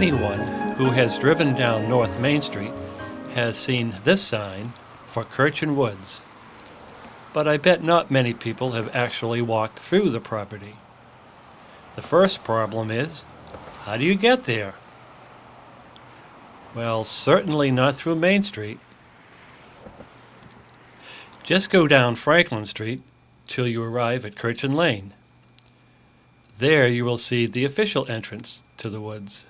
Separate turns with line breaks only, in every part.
Anyone who has driven down North Main Street has seen this sign for Kirchen Woods. But I bet not many people have actually walked through the property. The first problem is, how do you get there? Well, certainly not through Main Street. Just go down Franklin Street till you arrive at Kirchen Lane. There you will see the official entrance to the woods.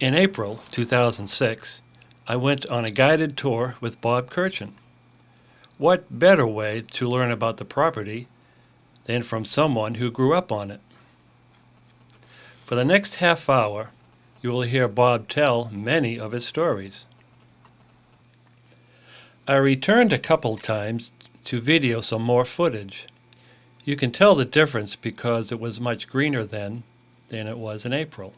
In April 2006, I went on a guided tour with Bob Kirchen. What better way to learn about the property than from someone who grew up on it? For the next half hour, you will hear Bob tell many of his stories. I returned a couple times to video some more footage. You can tell the difference because it was much greener then than it was in April.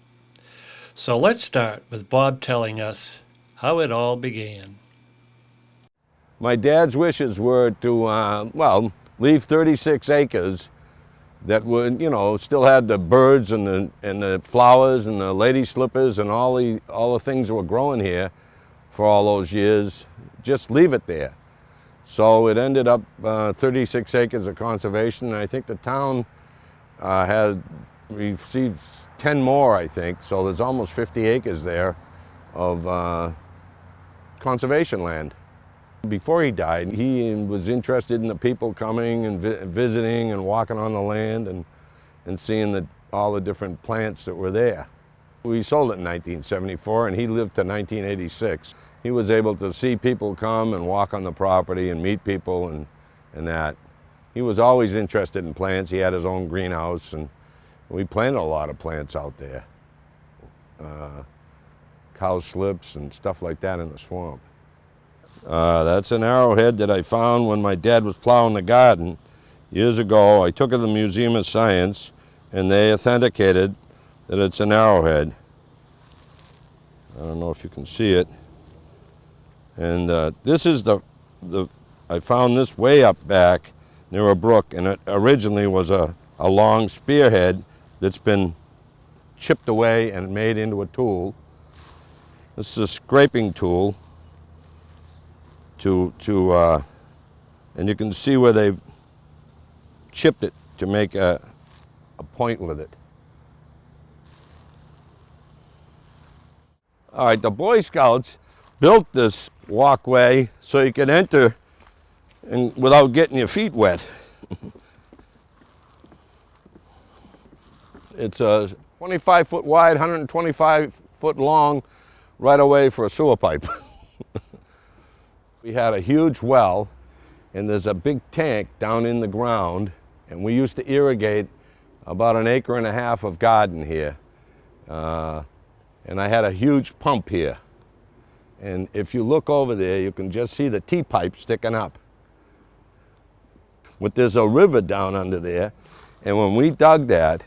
So let's start with Bob telling us how it all began.
My dad's wishes were to, uh, well, leave 36 acres that would, you know, still had the birds and the, and the flowers and the lady slippers and all the, all the things that were growing here for all those years, just leave it there. So it ended up uh, 36 acres of conservation, and I think the town uh, has received 10 more, I think, so there's almost 50 acres there of uh, conservation land. Before he died, he was interested in the people coming and vi visiting and walking on the land and, and seeing the, all the different plants that were there. We sold it in 1974 and he lived to 1986. He was able to see people come and walk on the property and meet people and, and that. He was always interested in plants. He had his own greenhouse and we planted a lot of plants out there. Uh, cowslips and stuff like that in the swamp. Uh, that's an arrowhead that I found when my dad was plowing the garden years ago. I took it to the Museum of Science and they authenticated that it's an arrowhead. I don't know if you can see it. And uh, this is the, the, I found this way up back near a brook and it originally was a, a long spearhead that's been chipped away and made into a tool. This is a scraping tool to, to uh, and you can see where they've chipped it to make a, a point with it. All right, the Boy Scouts built this walkway so you can enter and without getting your feet wet. it's a 25 foot wide, 125 foot long right away for a sewer pipe. We had a huge well and there's a big tank down in the ground and we used to irrigate about an acre and a half of garden here. Uh, and I had a huge pump here. And if you look over there, you can just see the T-pipe sticking up. But there's a river down under there. And when we dug that,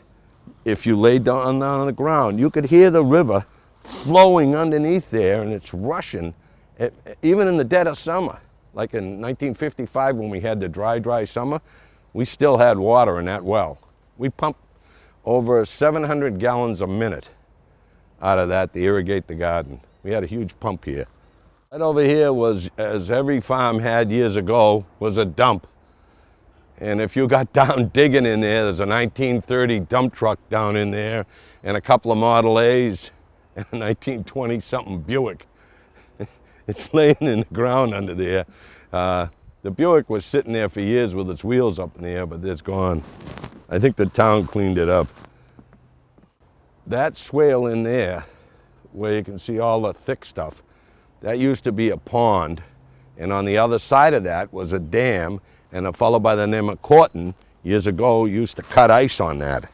if you lay down, on the ground, you could hear the river flowing underneath there and it's rushing it, even in the dead of summer, like in 1955 when we had the dry, dry summer, we still had water in that well. We pumped over 700 gallons a minute out of that to irrigate the garden. We had a huge pump here. Right over here was, as every farm had years ago, was a dump. And if you got down digging in there, there's a 1930 dump truck down in there and a couple of Model A's and a 1920 something Buick. It's laying in the ground under there. Uh, the Buick was sitting there for years with its wheels up in the air, but it's gone. I think the town cleaned it up. That swale in there, where you can see all the thick stuff, that used to be a pond. And on the other side of that was a dam, and a fellow by the name of Corton, years ago, used to cut ice on that.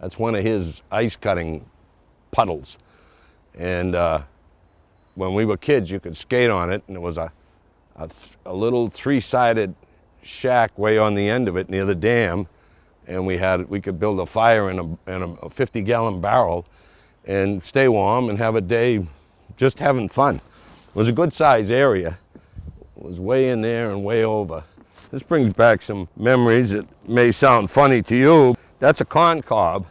That's one of his ice cutting puddles. And uh, when we were kids, you could skate on it, and it was a, a, a little three-sided shack way on the end of it near the dam, and we had we could build a fire in a, in a 50 gallon barrel and stay warm and have a day just having fun. It was a good size area. It was way in there and way over. This brings back some memories that may sound funny to you. That's a corn cob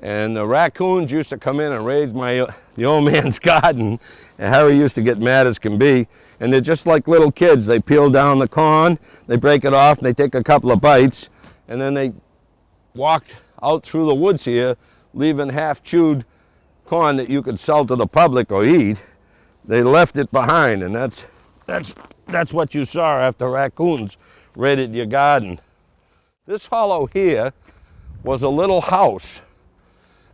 And the raccoons used to come in and raid my, the old man's garden. And Harry used to get mad as can be. And they're just like little kids. They peel down the corn, they break it off, and they take a couple of bites, and then they walk out through the woods here, leaving half-chewed corn that you could sell to the public or eat. They left it behind, and that's, that's, that's what you saw after raccoons raided your garden. This hollow here was a little house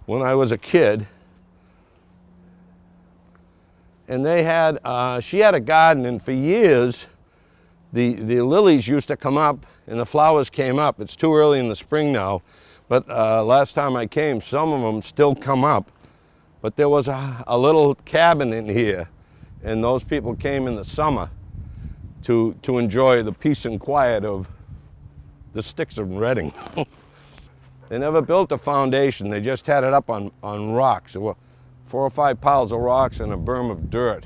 when I was a kid. And they had, uh, she had a garden and for years, the, the lilies used to come up and the flowers came up. It's too early in the spring now, but uh, last time I came, some of them still come up. But there was a, a little cabin in here and those people came in the summer to, to enjoy the peace and quiet of the sticks of Reading. they never built a foundation, they just had it up on, on rocks. Four or five piles of rocks and a berm of dirt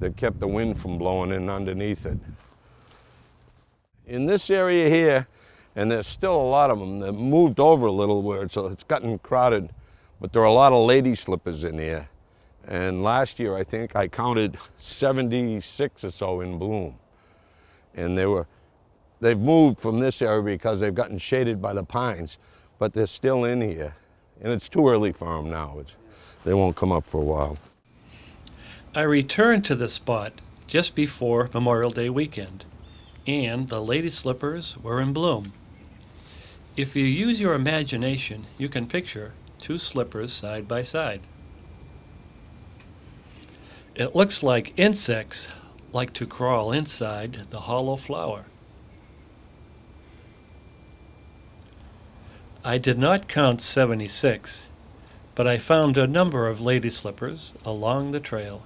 that kept the wind from blowing in underneath it. In this area here, and there's still a lot of them, they moved over a little where so it's gotten crowded, but there are a lot of lady slippers in here. And last year, I think I counted 76 or so in bloom. And they were They've moved from this area because they've gotten shaded by the pines, but they're still in here. And it's too early for them now. It's, they won't come up for a while.
I returned to the spot just before Memorial Day weekend, and the lady slippers were in bloom. If you use your imagination, you can picture two slippers side by side. It looks like insects like to crawl inside the hollow flower. I did not count 76, but I found a number of lady slippers along the trail.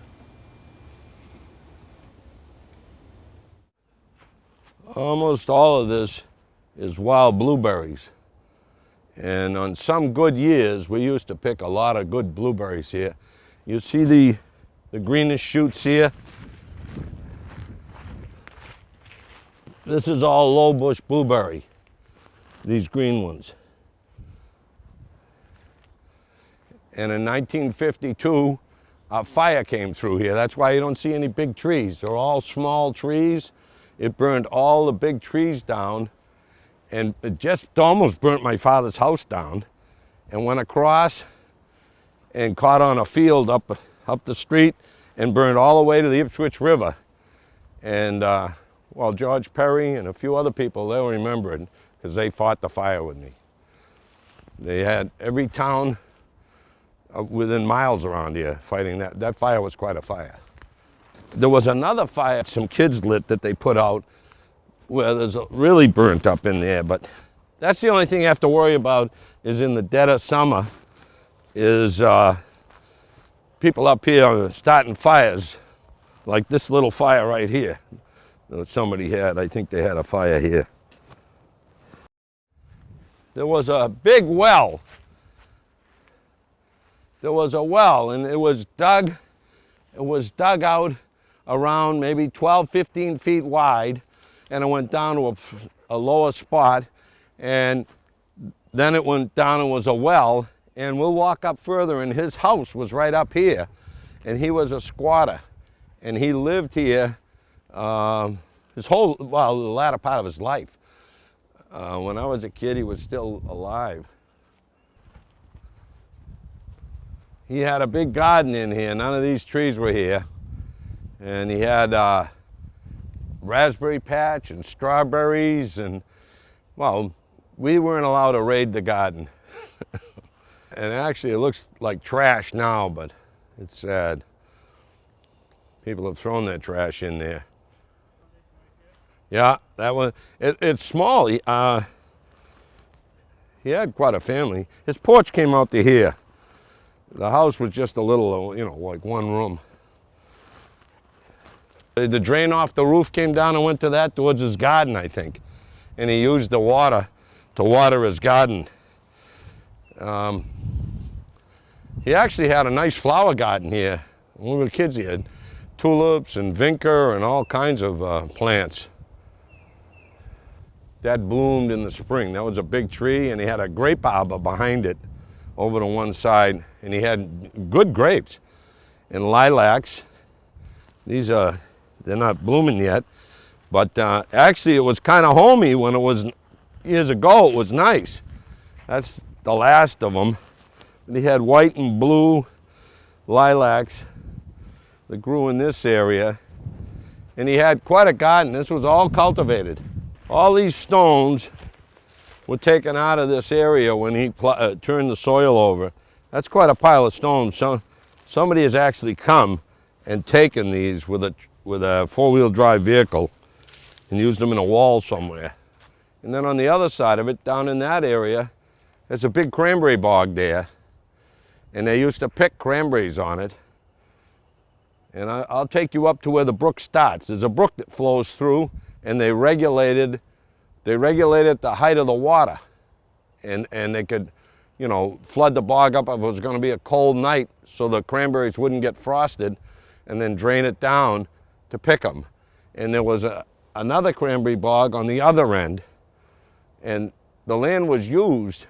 Almost all of this is wild blueberries. And on some good years, we used to pick a lot of good blueberries here. You see the, the greenish shoots here? This is all low bush blueberry, these green ones. And in 1952, a fire came through here. That's why you don't see any big trees. They're all small trees. It burned all the big trees down and it just almost burnt my father's house down and went across and caught on a field up, up the street and burned all the way to the Ipswich River. And uh, well, George Perry and a few other people, they'll remember it because they fought the fire with me. They had every town uh, within miles around here fighting that. That fire was quite a fire. There was another fire some kids lit that they put out where there's really burnt up in there, but that's the only thing you have to worry about is in the dead of summer is uh, people up here starting fires like this little fire right here Uh, somebody had. I think they had a fire here. There was a big well there was a well and it was dug, it was dug out around maybe 12, 15 feet wide and it went down to a, a lower spot and then it went down and was a well and we'll walk up further and his house was right up here and he was a squatter and he lived here um, his whole, well, the latter part of his life. Uh, when I was a kid, he was still alive. he had a big garden in here. None of these trees were here. And he had uh, raspberry patch and strawberries and, well, we weren't allowed to raid the garden. and actually it looks like trash now, but it's sad. People have thrown their trash in there. Yeah, that one, it, it's small. He, uh, he had quite a family. His porch came out to here. The house was just a little, you know, like one room. The drain off the roof came down and went to that towards his garden, I think. And he used the water to water his garden. Um, he actually had a nice flower garden here. When we were kids, he had tulips and vinca and all kinds of uh, plants. That bloomed in the spring. That was a big tree, and he had a grape arbor behind it over to one side, and he had good grapes and lilacs. These are, they're not blooming yet, but uh, actually it was kind of homey when it was, years ago, it was nice. That's the last of them. And he had white and blue lilacs that grew in this area. And he had quite a garden. This was all cultivated. All these stones were taken out of this area when he uh, turned the soil over. That's quite a pile of stones. So, somebody has actually come and taken these with a, with a four-wheel drive vehicle and used them in a wall somewhere. And then on the other side of it, down in that area, there's a big cranberry bog there. And they used to pick cranberries on it. And I, will take you up to where the brook starts. There's a brook that flows through and they regulated, they regulated the height of the water. And, and they could, you know, flood the bog up if it was gonna be a cold night so the cranberries wouldn't get frosted and then drain it down to pick them. And there was a, another cranberry bog on the other end. And the land was used,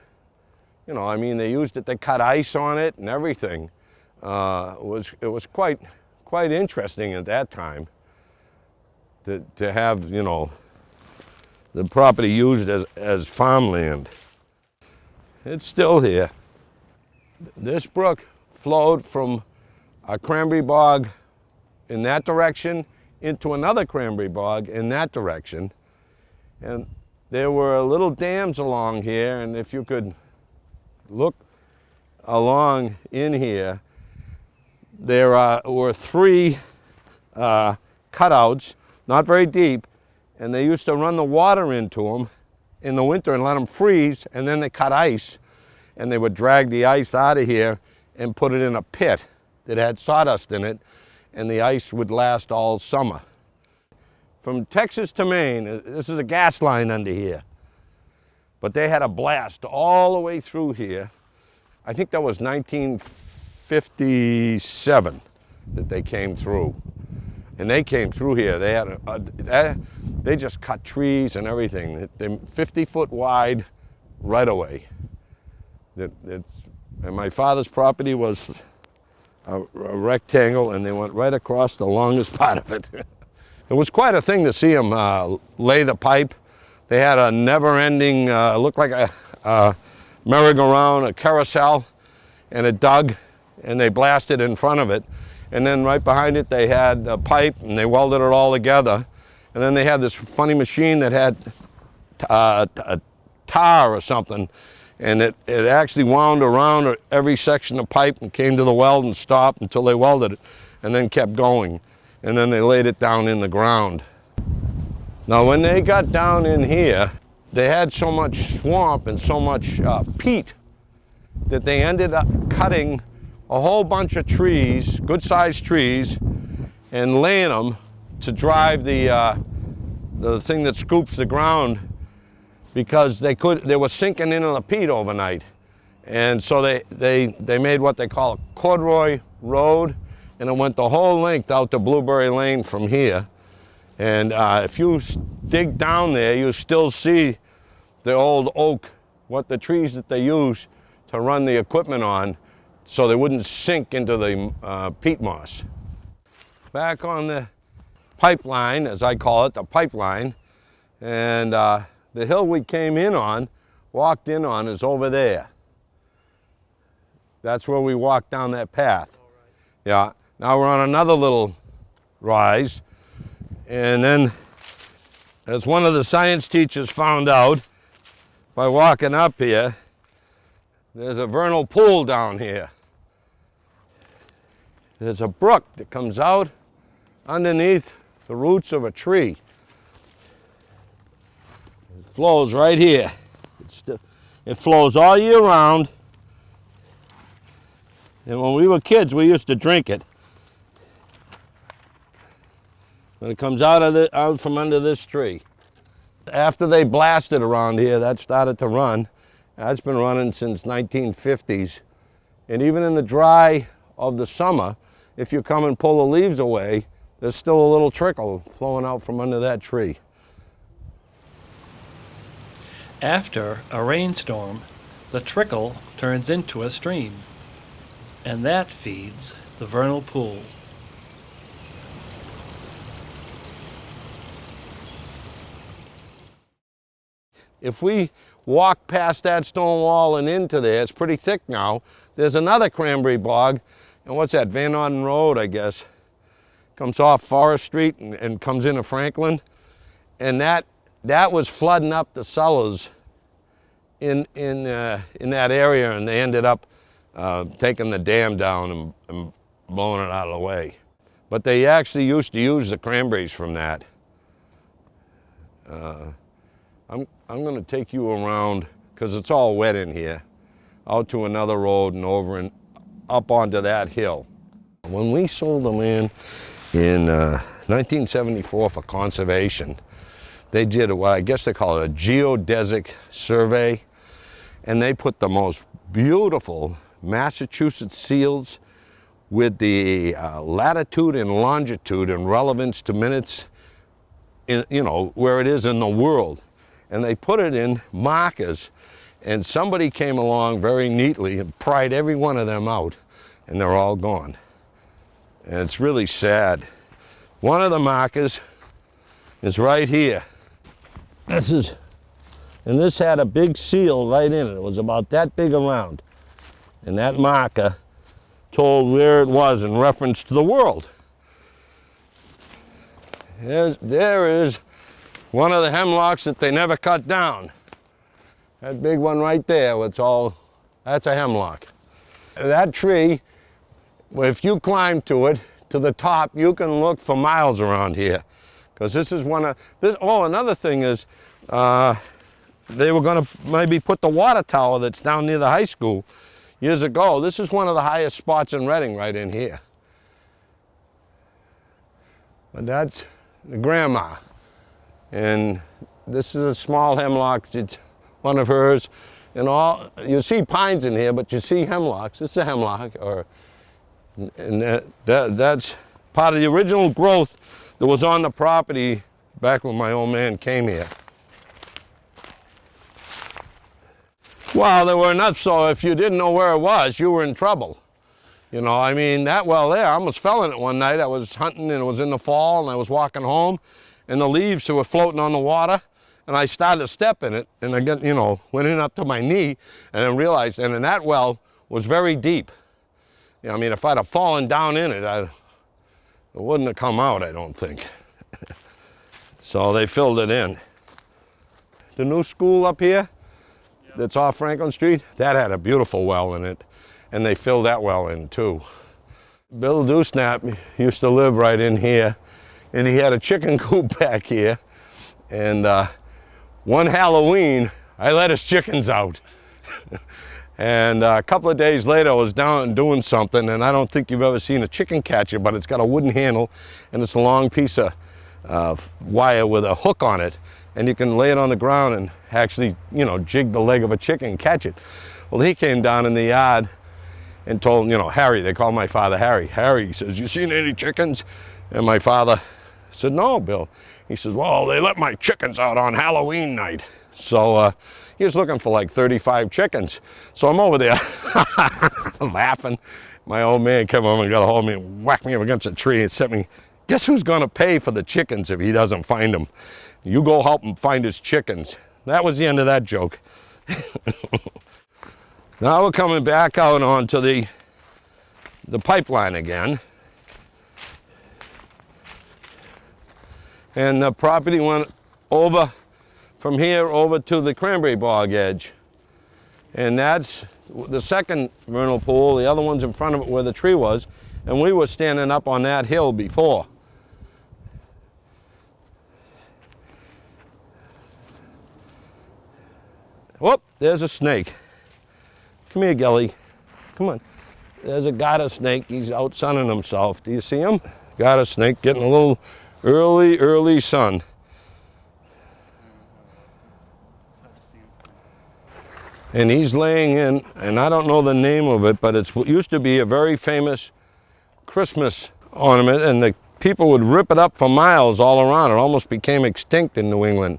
you know, I mean, they used it, they cut ice on it and everything. Uh, it, was, it was quite, quite interesting at that time to, to have, you know, the property used as, as farmland. It's still here. This brook flowed from a cranberry bog in that direction into another cranberry bog in that direction. And there were little dams along here, and if you could look along in here, there were three uh, cutouts, not very deep, and they used to run the water into them in the winter and let them freeze, and then they cut ice, and they would drag the ice out of here and put it in a pit that had sawdust in it, and the ice would last all summer. From Texas to Maine, uh, this is a gas line under here, but they had a blast all the way through here. I think that was 1957 that they came through. And they came through here. They had a, a they just cut trees and everything. They're 50 foot wide right away. That, and my father's property was a, a rectangle and they went right across the longest part of it. it was quite a thing to see them uh, lay the pipe. They had a never-ending, uh, looked like a, a merry-go-round, a carousel, and it dug, and they blasted in front of it. And then right behind it, they had a pipe, and they welded it all together. And then they had this funny machine that had uh, a tar or something, and it, it actually wound around every section of pipe and came to the weld and stopped until they welded it and then kept going. And then they laid it down in the ground. Now when they got down in here, they had so much swamp and so much uh, peat that they ended up cutting a whole bunch of trees, good sized trees, and laying them to drive the, uh, the thing that scoops the ground because they could they were sinking into the peat overnight. And so they, they, they made what they call a corduroy road, and it went the whole length out to Blueberry Lane from here. And uh, if you dig down there, you still see the old oak, what the trees that they used to run the equipment on so they wouldn't sink into the uh, peat moss. Back on the pipeline, as I call it, the pipeline, and uh, the hill we came in on, walked in on, is over there. That's where we walked down that path. Yeah. Now we're on another little rise. And then, as one of the science teachers found out by walking up here, there's a vernal pool down here. There's a brook that comes out underneath the roots of a tree It flows right here. it flows all year round. And when we were kids, we used to drink it. When it comes out of the, out from under this tree. After they blasted around here, that started to run. That's been running since 1950s. And even in the dry of the summer, if you come and pull the leaves away, there's still a little trickle flowing out from under that tree.
After a rainstorm, the trickle turns into a stream, and that feeds the vernal pool.
If we walk past that stone wall and into there, it's pretty thick now, there's another cranberry bog, and what's that, Van Norden Road, I guess. Comes off Forest Street and, and comes into Franklin. And that, that was flooding up the cellars in, in, uh, in that area, and they ended up uh, taking the dam down and, and blowing it out of the way. But they actually used to use the cranberries from that. Uh, I'm, I'm gonna take you around, because it's all wet in here, out to another road and over and up onto that hill. When we sold the land in uh, 1974 for conservation, they did what I guess they call it a geodesic survey, and they put the most beautiful Massachusetts seals with the uh, latitude and longitude and relevance to minutes, in, you know, where it is in the world and they put it in markers and somebody came along very neatly and pried every one of them out and they're all gone. And it's really sad. One of the markers is right here. This is, and this had a big seal right in it. It was about that big around. And that marker told where it was in reference to the world. There's, there is one of the hemlocks that they never cut down. That big one right there, it's all, that's a hemlock. That tree, if you climb to it, to the top, you can look for miles around here. Because this is one of, this, oh, another thing is, uh, they were gonna maybe put the water tower that's down near the high school years ago. This is one of the highest spots in Reading right in here. But that's the grandma. And this is a small hemlock, it's one of hers. And all, you see pines in here, but you see hemlocks. Is a hemlock, or, and that, that, that's part of the original growth that was on the property back when my old man came here. Well, there were enough so if you didn't know where it was, you were in trouble. You know, I mean, that well there, I almost fell in it one night. I was hunting and it was in the fall and I was walking home and the leaves were floating on the water and I started to step in it and I get, you know, went in up to my knee and then realized, and then that well was very deep. You know, I mean, if I'd have fallen down in it, I, it wouldn't have come out, I don't think. so they filled it in. The new school up here that's off Franklin Street, that had a beautiful well in it and they filled that well in too. Bill Dewsnap used to live right in here and he had a chicken coop back here. And uh, one Halloween, I let his chickens out. and uh, a couple of days later, I was down and doing something, and I don't think you've ever seen a chicken catcher, but it's got a wooden handle, and it's a long piece of uh, wire with a hook on it, and you can lay it on the ground and actually, you know, jig the leg of a chicken and catch it. Well, he came down in the yard and told, you know, Harry, they call my father Harry. Harry, says, you seen any chickens? And my father I said, no, Bill. He says, well, they let my chickens out on Halloween night. So uh, he was looking for like 35 chickens. So I'm over there laughing. My old man came over and got a hold of me and whacked me up against a tree and said me, guess who's gonna pay for the chickens if he doesn't find them? You go help him find his chickens. That was the end of that joke. now we're coming back out onto the, the pipeline again. And the property went over from here over to the cranberry bog edge. And that's the second vernal pool. The other one's in front of it where the tree was. And we were standing up on that hill before. Whoop, there's a snake. Come here, Gelly. Come on. There's a garter snake. He's out sunning himself. Do you see him? Garter snake getting a little early, early sun. And he's laying in, and I don't know the name of it, but it used to be a very famous Christmas ornament, and the people would rip it up for miles all around. It almost became extinct in New England.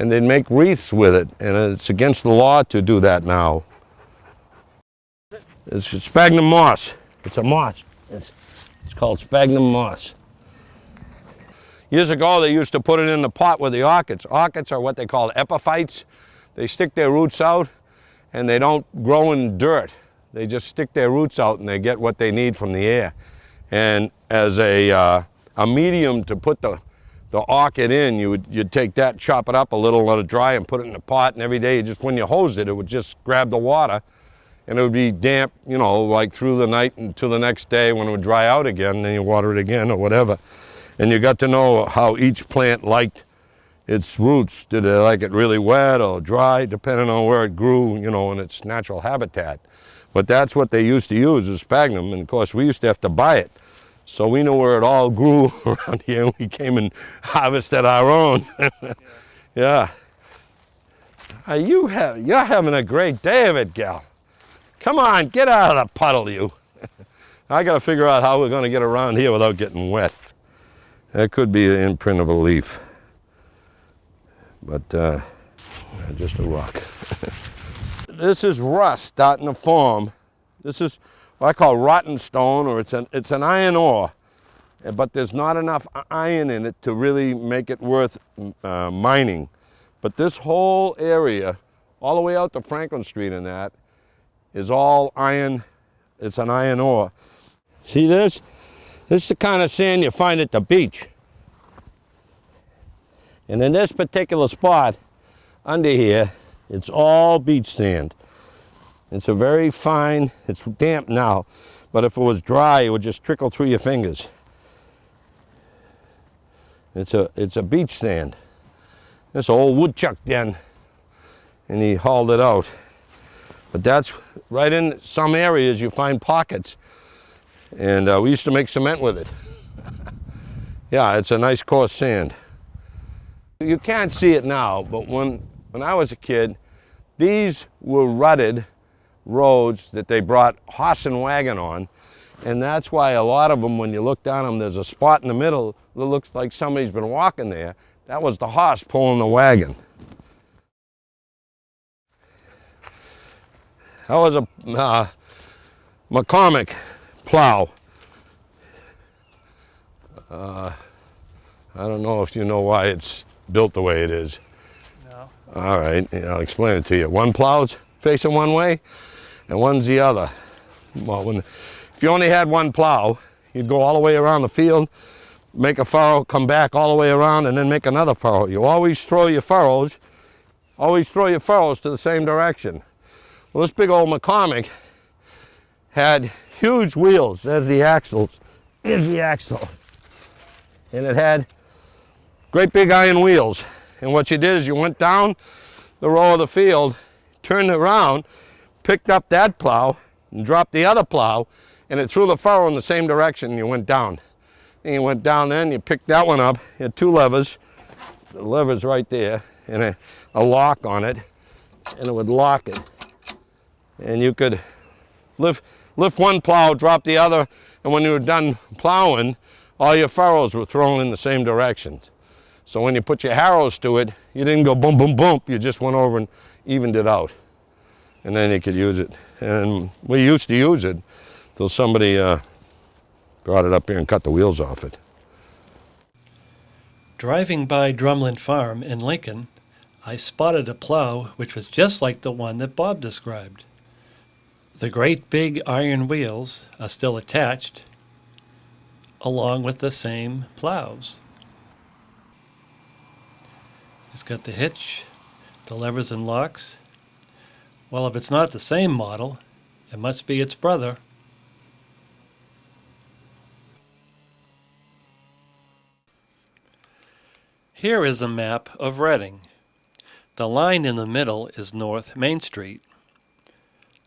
and they'd make wreaths with it, and it's against the law to do that now. It's sphagnum moss. It's a moss. It's, it's called sphagnum moss. Years ago, they used to put it in the pot with the orchids. Orchids are what they call epiphytes. They stick their roots out, and they don't grow in dirt. They just stick their roots out, and they get what they need from the air. And as a, uh, a medium to put the, the orchid in, you would, you'd take that, chop it up a little, let it dry, and put it in a pot, and every day, just when you hosed it, it would just grab the water, and it would be damp, you know, like through the night until the next day when it would dry out again, then you water it again or whatever and you got to know how each plant liked its roots. Did it like it really wet or dry, depending on where it grew, you know, in its natural habitat. But that's what they used to use is sphagnum, and of course we used to have to buy it. So we know where it all grew around here. We came and harvested our own. yeah. yeah. Are you have, you're having a great day of it, gal. Come on, get out of the puddle, you. I got to figure out how we're going to get around here without getting wet. That could be the imprint of a leaf, but uh, just a rock. this is rust starting to form. This is what I call rotten stone, or it's an, it's an iron ore, but there's not enough iron in it to really make it worth uh, mining. But this whole area, all the way out to Franklin Street and that, is all iron, it's an iron ore. See this? This is the kind of sand you find at the beach. And in this particular spot, under here, it's all beach sand. It's a very fine, it's damp now, but if it was dry, it would just trickle through your fingers. It's a, it's a beach sand. This old woodchuck den, and he hauled it out. But that's right in some areas you find pockets and uh, we used to make cement with it. yeah, it's a nice coarse sand. You can't see it now, but when, when I was a kid, these were rutted roads that they brought horse and wagon on. And that's why a lot of them, when you look down them, there's a spot in the middle that looks like somebody's been walking there. That was the horse pulling the wagon. That was a uh, McCormick plow. Uh, I don't know if you know why it's built the way it is.
No.
All right, I'll explain it to you. One plow's facing one way and one's the other. Well, when, if you only had one plow, you'd go all the way around the field, make a furrow, come back all the way around, and then make another furrow. You always throw your furrows, always throw your furrows to the same direction. Well, this big old McCormick had huge wheels. There's the axles. Here's the axle. And it had great big iron wheels. And what you did is you went down the row of the field, turned around, picked up that plow, and dropped the other plow, and it threw the furrow in the same direction, and you went down. And you went down there, and you picked that one up. You had two levers. The lever's right there, and a, a lock on it, and it would lock it. And you could lift, lift one plow, drop the other, and when you were done plowing, all your furrows were thrown in the same direction. So when you put your harrows to it, you didn't go boom, boom, boom, you just went over and evened it out. And then you could use it. And we used to use it till somebody uh, brought it up here and cut the wheels off it.
Driving by Drumlin Farm in Lincoln, I spotted a plow which was just like the one that Bob described. The great big iron wheels are still attached, along with the same plows. It's got the hitch, the levers and locks. Well, if it's not the same model, it must be its brother. Here is a map of Reading. The line in the middle is North Main Street.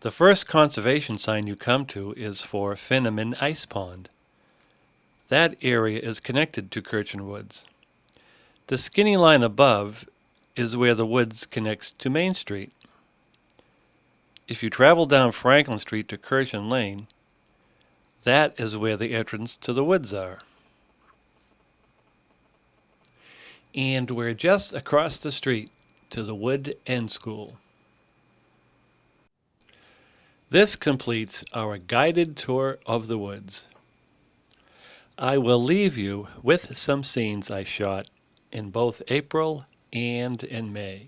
The first conservation sign you come to is for Finneman Ice Pond. That area is connected to Kirchen Woods. The skinny line above is where the woods connects to Main Street. If you travel down Franklin Street to Kirchen Lane, that is where the entrance to the woods are. And we're just across the street to the Wood End School. This completes our guided tour of the woods. I will leave you with some scenes I shot in both April and in May.